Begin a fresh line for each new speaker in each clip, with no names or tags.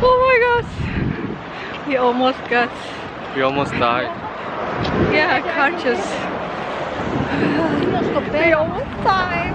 Oh my gosh. We almost got,
We almost died.
yeah, conscious. We almost died.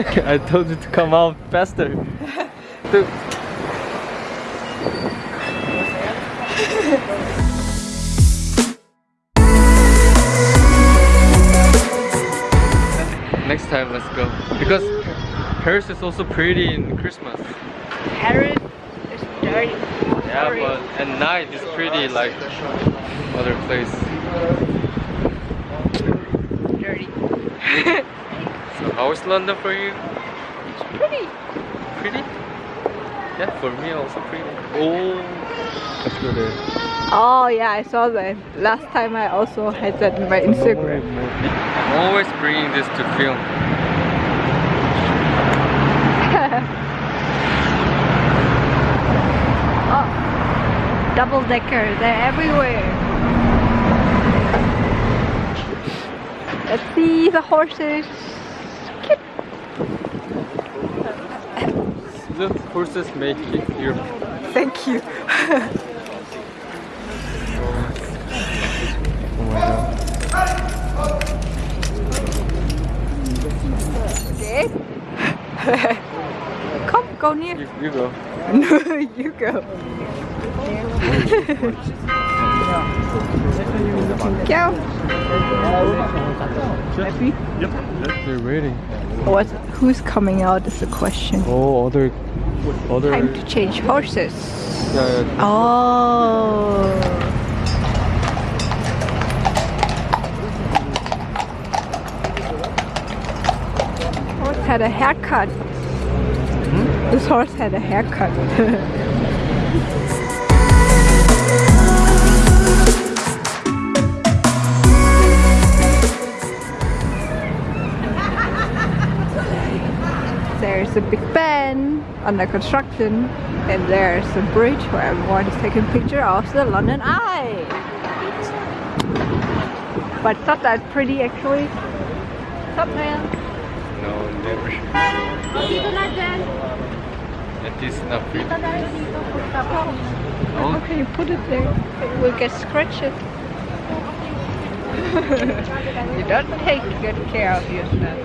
I told you to come out faster. Dude. Next time, let's go. Because Paris is also pretty in Christmas.
Paris is dirty.
Yeah, but at night it's pretty like other place.
Dirty.
So how is London for you?
it's pretty.
Pretty? Yeah, for me also pretty. Oh, let's go.
Oh yeah, I saw that. Last time I also had that in my Instagram.
I'm always bringing this to film.
oh, double decker, they're everywhere. Let's see the horses.
The horses make it here.
Thank you.
Oh my god.
Okay. Come, go near.
You, you go.
No, you go. go. Happy?
They're waiting.
What? Who's coming out is the question.
Oh, other, other.
Time to change horses.
Yeah, yeah.
Oh. Horse had a haircut. Hmm? This horse had a haircut. There's a Big Ben under construction and there's a bridge where everyone is taking picture of the London Eye. But it's not that pretty actually. Top man.
No, never. It is not pretty.
How
Oh,
can you put it there? It will get scratched you don't take good care of yourself.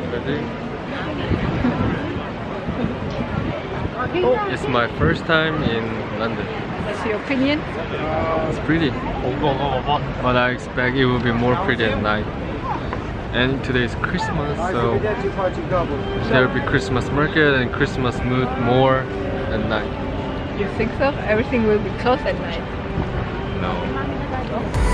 Ready? It's my first time in London.
What's your opinion?
It's pretty. But I expect it will be more pretty at night. And today is Christmas, so there will be Christmas market and Christmas mood more at night.
You think so? Everything will be closed at night.
No.
Oh.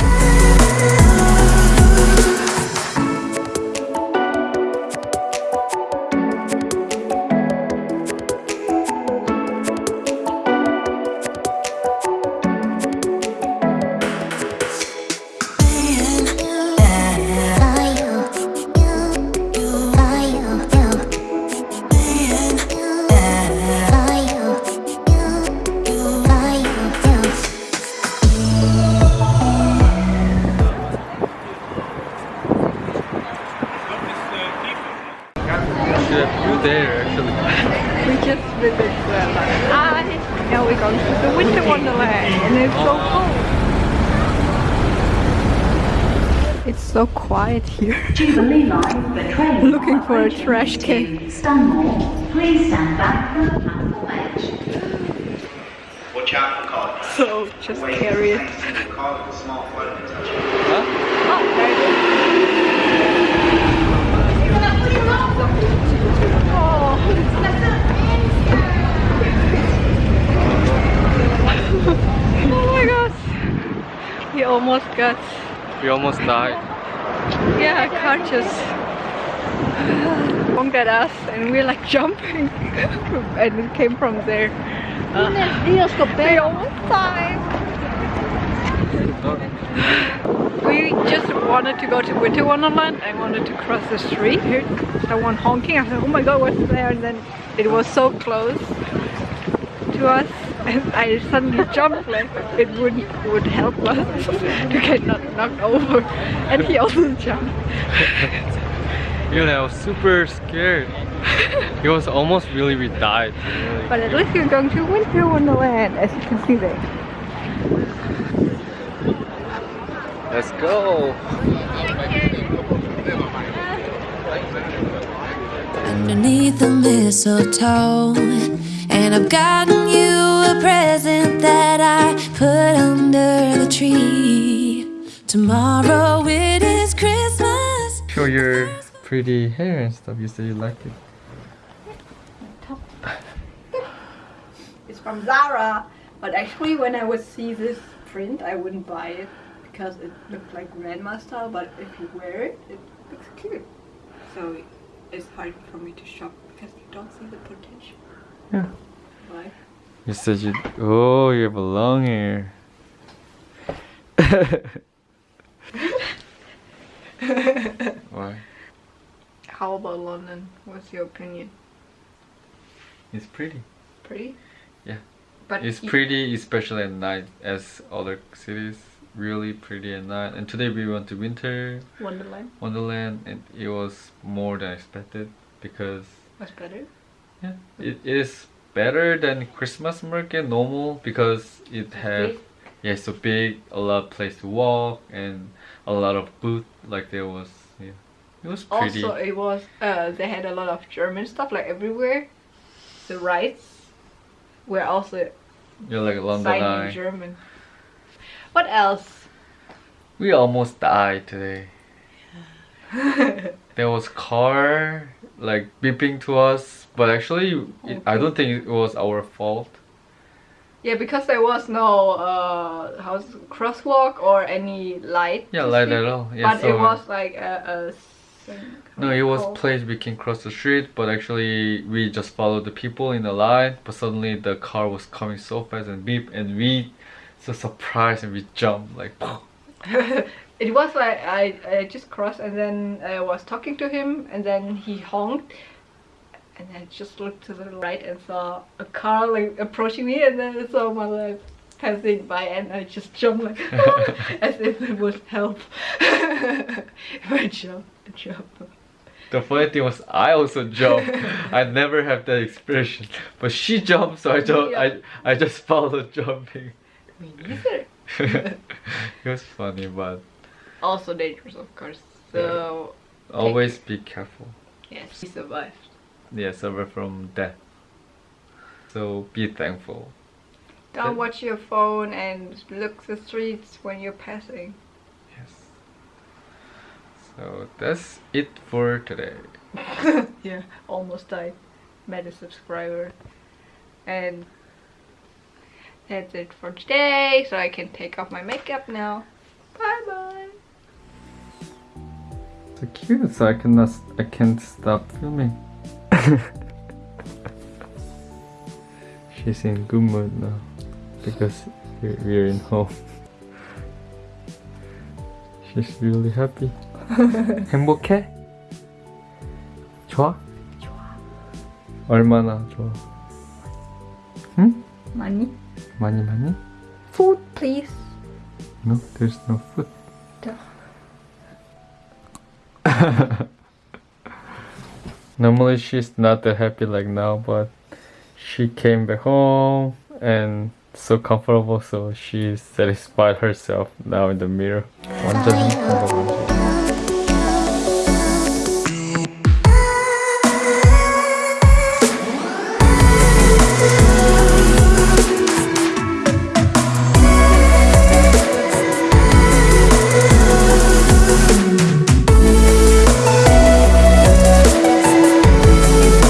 Now we're going to the Winter Wonderland and it's so cold. It's so quiet here.
Jubilee line, the train.
Looking for a trash can.
to Stanmore. Please stand back from the platform edge.
Watch out for card crash.
So just
Always
carry it.
maintain your card with a smartphone attachment.
Huh?
Oh, there it is. Almost got
We almost died.
yeah, a car just honked at us and we're like jumping and it came from there. Uh, we almost died. We just wanted to go to Winter Wonderland. I wanted to cross the street. Heard someone honking. I said, "Oh my God, what's there?" And then it was so close to us, and I suddenly jumped like it would would help us to get not knocked over. And he also jumped.
Even I was super scared. it was almost really we died. Really.
But at least you're going to Winter Wonderland, as you can see there.
Let's go.
underneath the mistletoe. And I've gotten you a present that I put under the tree. Tomorrow it is Christmas.
Show your pretty hair and stuff. You said you liked it.
It's from Zara, but actually when I would see this print, I wouldn't buy it because it looked like grandma style. But if you wear it, it looks cute. So it's hard for me to shop because you don't see the potential.
Yeah.
Why?
You said you. Oh, you have a long hair. Why?
How about London? What's your opinion?
It's pretty.
Pretty?
Yeah.
But
It's pretty, especially at night, as other cities. Really pretty at night. And today we went to Winter
Wonderland
Wonderland, and it was more than expected because
was better.
yeah, it is better than Christmas market normal because it have yeah, so big, a lot of place to walk, and a lot of booth. Like there was yeah, it was pretty.
Also, it was uh, they had a lot of German stuff like everywhere. The rides were also
You're like London
signed in
Eye.
German. What else?
We almost died today. there was car like beeping to us, but actually, it, I don't think it was our fault.
Yeah, because there was no uh, how's crosswalk or any light.
Yeah, light
see.
at all. Yeah,
but
so
it was like a. a
no, it was place we can cross the street, but actually we just followed the people in the line. But suddenly the car was coming so fast and beep, and we so surprised and we jumped like.
it was like I, I just crossed and then I was talking to him and then he honked and I just looked to the right and saw a car like approaching me and then I saw my life passing by and I just jumped like as if it would help. I jumped, I jumped.
The funny thing was I also jumped. I never have that expression, but she jumped, so I jumped. I I just followed jumping.
Me neither.
it was funny, but
Also dangerous of course. So
always be careful.
yes, he survived.
Yeah, suffer from death. So be thankful.
Don't watch your phone and look the streets when you're passing.
Yes. So that's it for today.
yeah, almost died. Met a subscriber. And that's it for today. So I can take off my makeup now.
So cute. So I cannot. I can't stop filming. She's in good mood now because we're, we're in home. She's really happy. 행복해? 좋아? 좋아. 얼마나 좋아? 응?
Money,
많이 많이?
food, please.
No, there's no food. Normally she's not that happy like now, but she came back home and so comfortable so she satisfied herself now in the mirror.